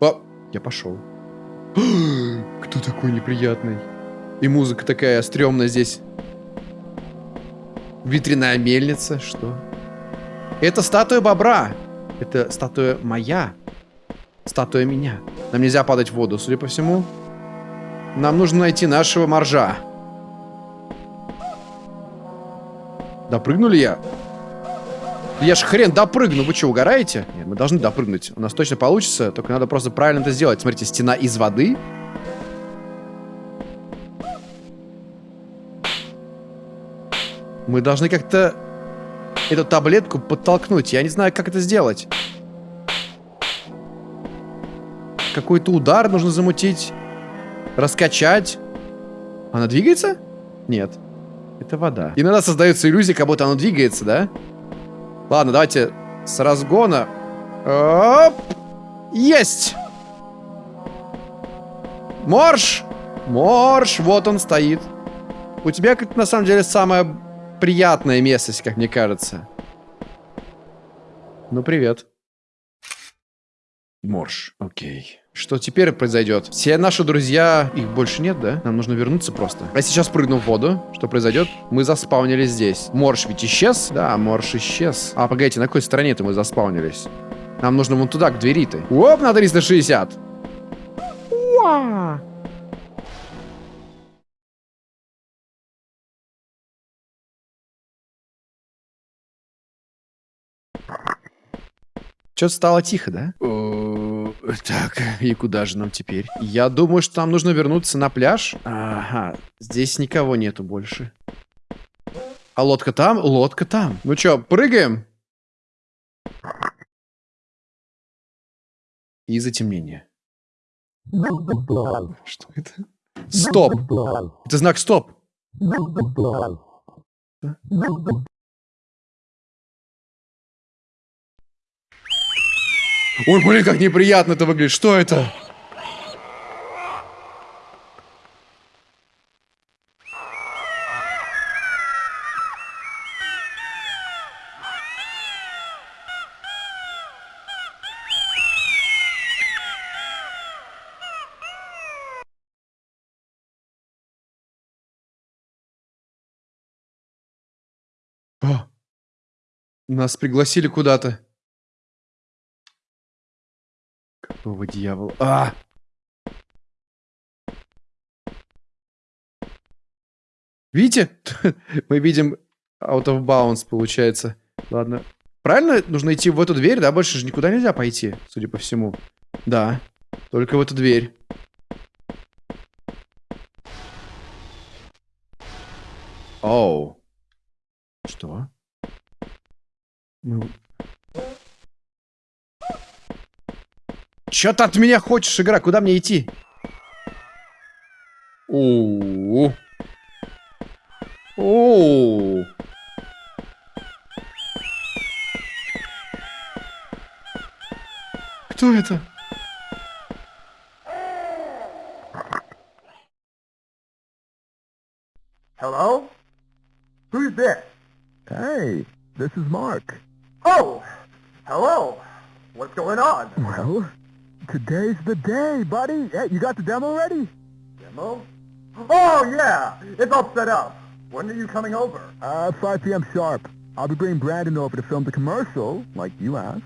О, я пошел. Кто такой неприятный? И музыка такая стрёмная здесь. Ветряная мельница, что? Это статуя бобра. Это статуя моя. Статуя меня. Нам нельзя падать в воду, судя по всему. Нам нужно найти нашего моржа. Допрыгнули я? Я ж хрен допрыгну, вы что, угораете? Нет, мы должны допрыгнуть. У нас точно получится, только надо просто правильно это сделать. Смотрите, стена из воды. Мы должны как-то эту таблетку подтолкнуть. Я не знаю, как это сделать. Какой-то удар нужно замутить. Раскачать. Она двигается? Нет. Это вода. Иногда создается иллюзия, как будто она двигается, да? Ладно, давайте с разгона. Оп! Есть! Морж! Морж! Вот он стоит. У тебя, как на самом деле, самое приятное местность, как мне кажется. Ну, привет. Морж. Окей. Что теперь произойдет? Все наши друзья... Их больше нет, да? Нам нужно вернуться просто. А сейчас прыгну в воду. Что произойдет? Мы заспаунились здесь. Морж ведь исчез? Да, Морж исчез. А, погодите, на какой стороне-то мы заспаунились? Нам нужно вон туда, к двери-то. Оп, на 360. Уа! Что-то стало тихо, да? Так, и куда же нам теперь? Я думаю, что нам нужно вернуться на пляж. Ага, здесь никого нету больше. А лодка там? Лодка там. Ну чё, прыгаем? И затемнение. Что это? Стоп! Это знак стоп. Ой, блин, как неприятно это выглядит. Что это? О, нас пригласили куда-то. Какого дьявола? А! Видите? Мы видим out of bounds, получается. Ладно. Правильно нужно идти в эту дверь, да? Больше же никуда нельзя пойти, судя по всему. Да. Только в эту дверь. Оу. Что? Мы... Чё ты от меня хочешь, игра? Куда мне идти? Оу. Оу. Кто это? Hello? Who's this? Hey, this is Mark. Oh! Hello! What's going on? Well, today's the day, buddy. Hey, you got the demo ready? Demo? Oh, yeah! It's all set up. When are you coming over? Uh, 5 p.m. sharp. I'll be bringing Brandon over to film the commercial, like you asked.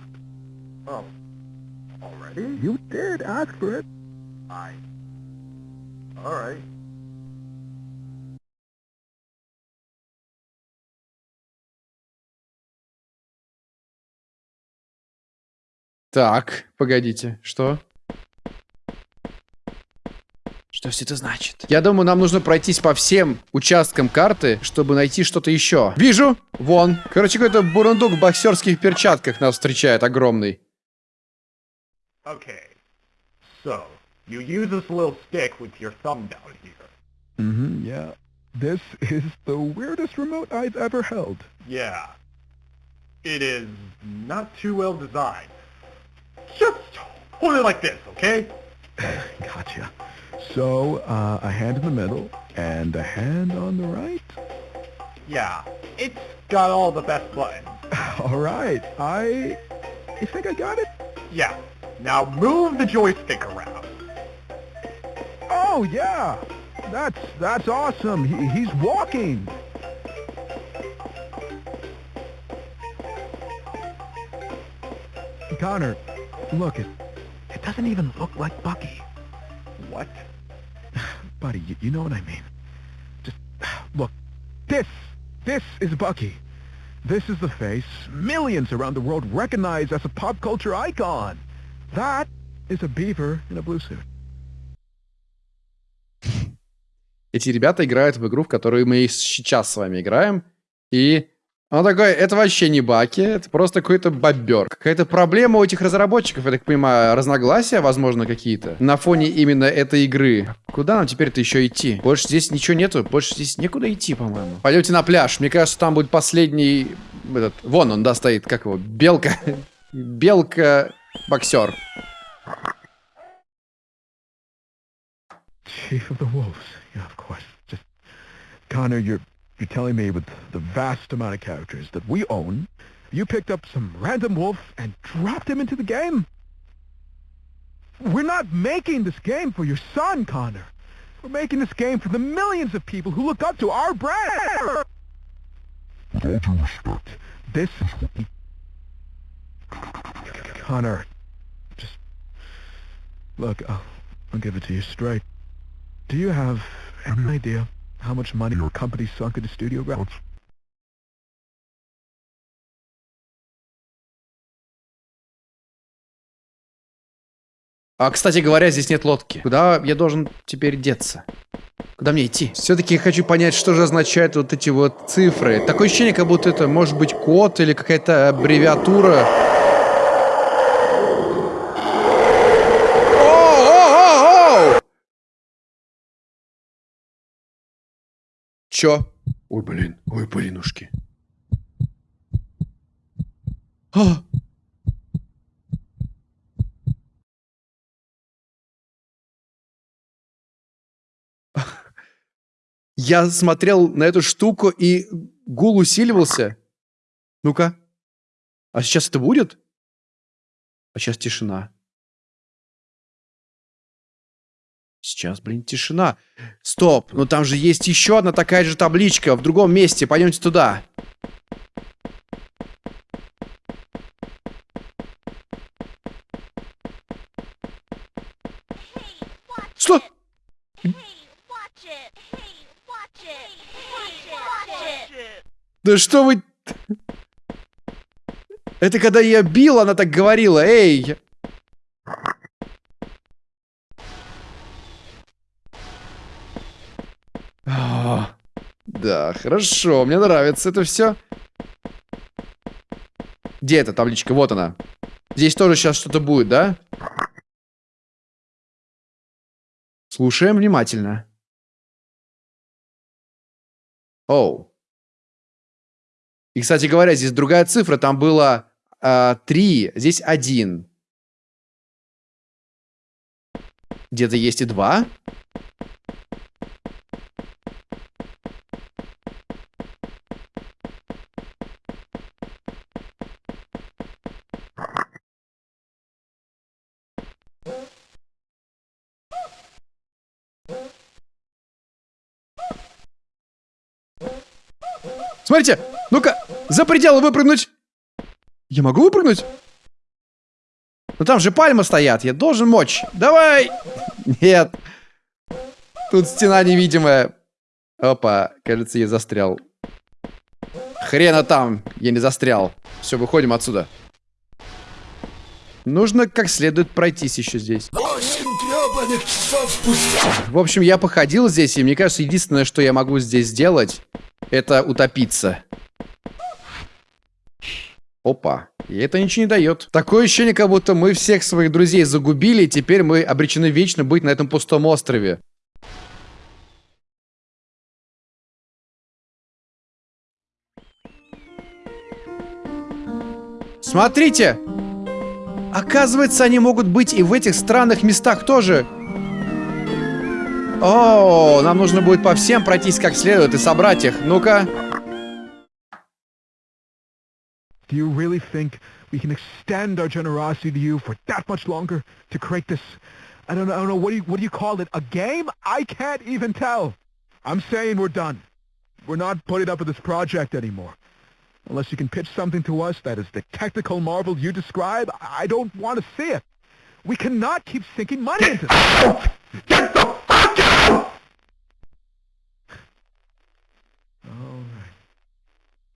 Oh. Already? You did ask for it. I... Alright. Так, погодите, что? Что все это значит? Я думаю, нам нужно пройтись по всем участкам карты, чтобы найти что-то еще. Вижу! Вон. Короче, какой-то бурундук в боксерских перчатках нас встречает, огромный. Okay. So, you use this little stick with your thumb down here. Mm-hmm, yeah. This is the weirdest remote I've ever held. Yeah. It is not too well designed. Just hold it like this, okay? Gotcha. So, uh, a hand in the middle and a hand on the right? Yeah. It's got all the best buttons. All right. I... You think I got it? Yeah. Now move the joystick around. Oh, yeah. That's, that's awesome. He, he's walking. Connor, look, it, it doesn't even look like Bucky. What? Buddy, you, you know what I mean. Just, look, this, this is Bucky. This is the face millions around the world recognize as a pop culture icon. That is a beaver in a blue suit. Эти ребята играют в игру, в которую мы и сейчас с вами играем. И он такой, это вообще не баки, это просто какой-то бобер. Какая-то проблема у этих разработчиков, я так понимаю, разногласия, возможно, какие-то. На фоне именно этой игры. Куда нам теперь-то еще идти? Больше здесь ничего нету, больше здесь некуда идти, по-моему. Пойдемте на пляж. Мне кажется, там будет последний... Этот, вон он, да, стоит, как его, белка. Белка-боксер. Chief of you're telling me with the vast amount of characters that we own, you picked up some random wolf and dropped him into the game? We're not making this game for your son, Connor. We're making this game for the millions of people who look up to our brand. With all due respect, this is... Connor, just... Look, I'll, I'll give it to you straight. Do you have any idea how much money your company sunk into studio grounds? А, кстати говоря, здесь нет лодки. Куда я должен теперь деться? Куда мне идти? Все-таки я хочу понять, что же означают вот эти вот цифры. Такое ощущение, как будто это может быть код или какая-то аббревиатура. Чё? Ой, блин. Ой, блинушки. А! Я смотрел на эту штуку, и гул усиливался. Ну-ка. А сейчас это будет? А сейчас тишина. Сейчас, блин, тишина. Стоп, ну там же есть еще одна такая же табличка в другом месте. Пойдемте туда. Что? Да что вы... Это когда я бил, она так говорила. Эй! А, Да, хорошо, мне нравится это все. Где эта табличка? Вот она. Здесь тоже сейчас что-то будет, да? Слушаем внимательно. Оу. И, кстати говоря, здесь другая цифра. Там было а, 3, здесь 1. Где-то есть и 2. Смотрите, ну-ка, за пределы выпрыгнуть. Я могу выпрыгнуть? Ну там же пальмы стоят, я должен мочь. Давай! Нет. Тут стена невидимая. Опа, кажется, я застрял. Хрена там, я не застрял. Все, выходим отсюда. Нужно как следует пройтись еще здесь. В общем, я походил здесь, и мне кажется, единственное, что я могу здесь сделать, это утопиться. Опа. И это ничего не дает. Такое ощущение, как будто мы всех своих друзей загубили, и теперь мы обречены вечно быть на этом пустом острове. Смотрите! Оказывается, они могут быть и в этих странных местах тоже. О, нам нужно будет по всем пройтись как следует и собрать их. Ну-ка. Do you really think we can extend our generosity to you for that much longer to create this? I don't know. I don't know. What do you what do you call it? A game? I can't even tell. I'm saying we're done. We're not putting up with this project anymore. Unless you can pitch something to us that is the technical marvel you describe, I don't want to see it. We cannot keep sinking money into this. Get the fuck out! All right. I can see I'm not wanted here.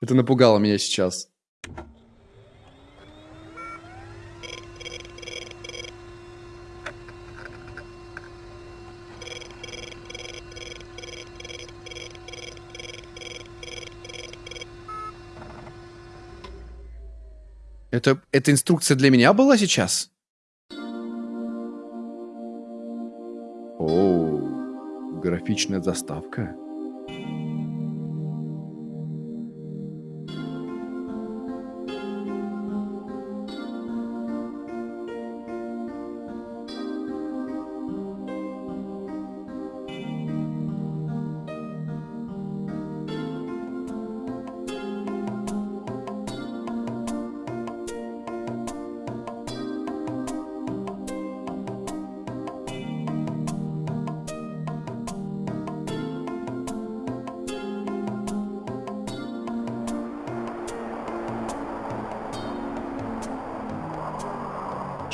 Это напугало меня сейчас. Это, это инструкция для меня была сейчас? Графичная заставка.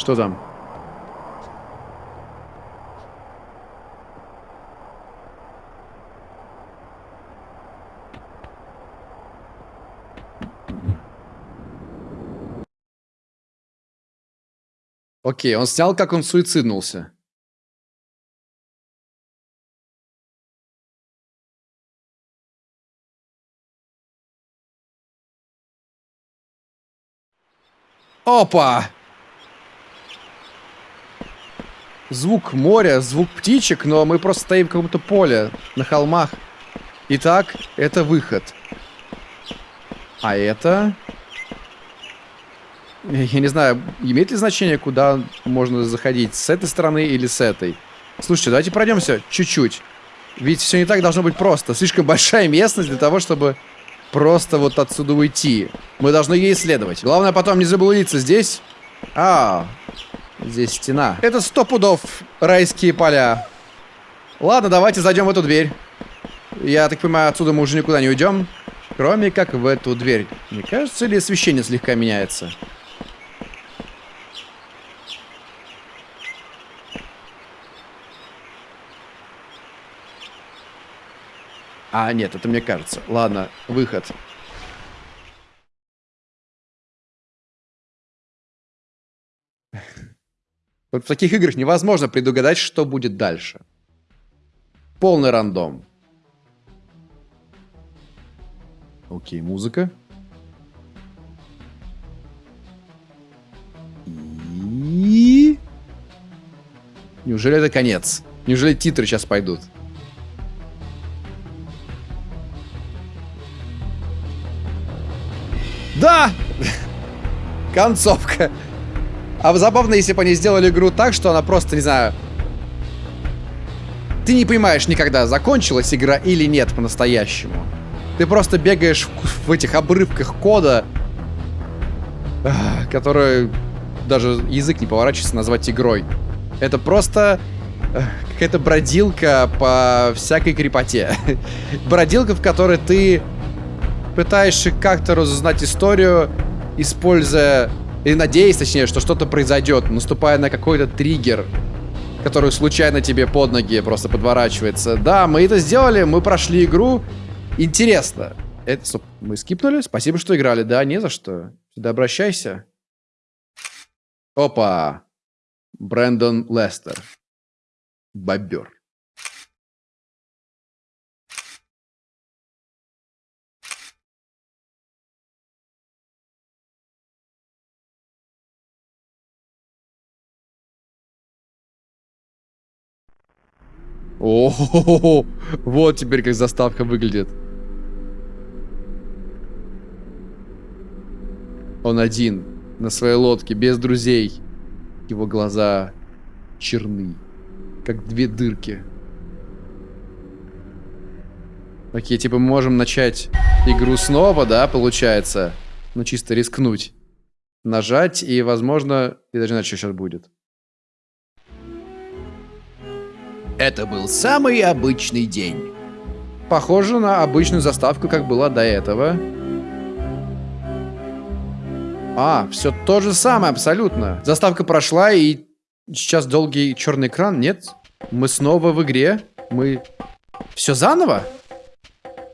Что там? Окей, он снял, как он суициднулся. Опа! Звук моря, звук птичек, но мы просто стоим в каком-то поле, на холмах. Итак, это выход. А это... Я не знаю, имеет ли значение, куда можно заходить, с этой стороны или с этой? Слушайте, давайте пройдемся чуть-чуть. Ведь все не так должно быть просто. Слишком большая местность для того, чтобы просто вот отсюда уйти. Мы должны ее исследовать. Главное потом не заблудиться здесь. А, здесь стена. Это сто пудов райские поля. Ладно, давайте зайдем в эту дверь. Я так понимаю, отсюда мы уже никуда не уйдем. Кроме как в эту дверь. Не кажется ли освещение слегка меняется? А, нет, это мне кажется. Ладно, выход. В таких играх невозможно предугадать, что будет дальше. Полный рандом. Окей, музыка. И... Неужели это конец? Неужели титры сейчас пойдут? Да! Концовка. А забавно, если бы они сделали игру так, что она просто, не знаю... Ты не понимаешь никогда, закончилась игра или нет по-настоящему. Ты просто бегаешь в, этих обрывках кода, который даже язык не поворачивается назвать игрой. Это просто какая-то бродилка по всякой крепоте. бродилка, в которой ты пытаешься как-то разузнать историю, используя, или надеясь, точнее, что что-то произойдет, наступая на какой-то триггер, который случайно тебе под ноги просто подворачивается. Да, мы это сделали, мы прошли игру. Интересно. Это, стоп, мы скипнули? Спасибо, что играли. Да, не за что. Сюда обращайся. Опа. Брэндон Лестер. Бобер. О, -хо -хо -хо. вот теперь как заставка выглядит. Он один, на своей лодке, без друзей. Его глаза черны, как две дырки. Окей, типа мы можем начать игру снова, да, получается? Ну, чисто рискнуть. Нажать, и, возможно, я даже знаю, что сейчас будет. Это был самый обычный день. Похоже на обычную заставку, как была до этого. А, все то же самое, абсолютно. Заставка прошла, и сейчас долгий черный экран. Нет, мы снова в игре. Мы... Все заново?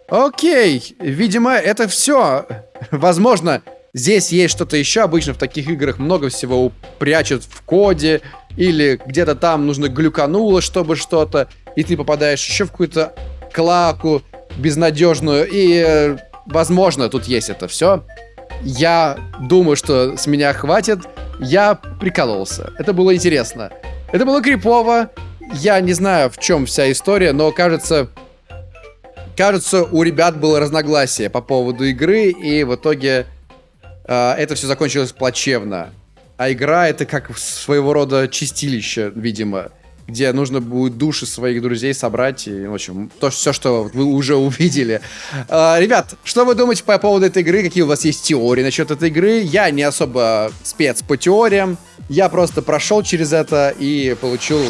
Окей, видимо, это все. Возможно, здесь есть что-то еще. Обычно в таких играх много всего прячут в коде, или где-то там нужно глюкануло, чтобы что-то, и ты попадаешь еще в какую-то клаку безнадежную, и, э, возможно, тут есть это все. Я думаю, что с меня хватит. Я прикололся. Это было интересно. Это было крипово. Я не знаю, в чем вся история, но кажется... Кажется, у ребят было разногласие по поводу игры, и в итоге э, это все закончилось плачевно. А игра это как своего рода чистилище, видимо, где нужно будет души своих друзей собрать. И, в общем, то, все, что вы уже увидели. А, ребят, что вы думаете по поводу этой игры? Какие у вас есть теории насчет этой игры? Я не особо спец по теориям. Я просто прошел через это и получил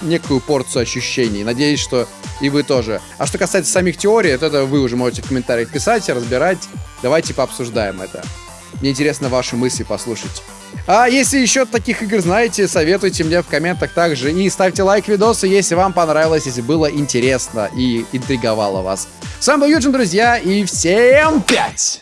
некую порцию ощущений. Надеюсь, что и вы тоже. А что касается самих теорий, то это вы уже можете в комментариях писать, разбирать. Давайте пообсуждаем это. Мне интересно ваши мысли послушать. А если еще таких игр знаете, советуйте мне в комментах также. И ставьте лайк видосу, если вам понравилось, если было интересно и интриговало вас. С вами был Юджин, друзья, и всем пять!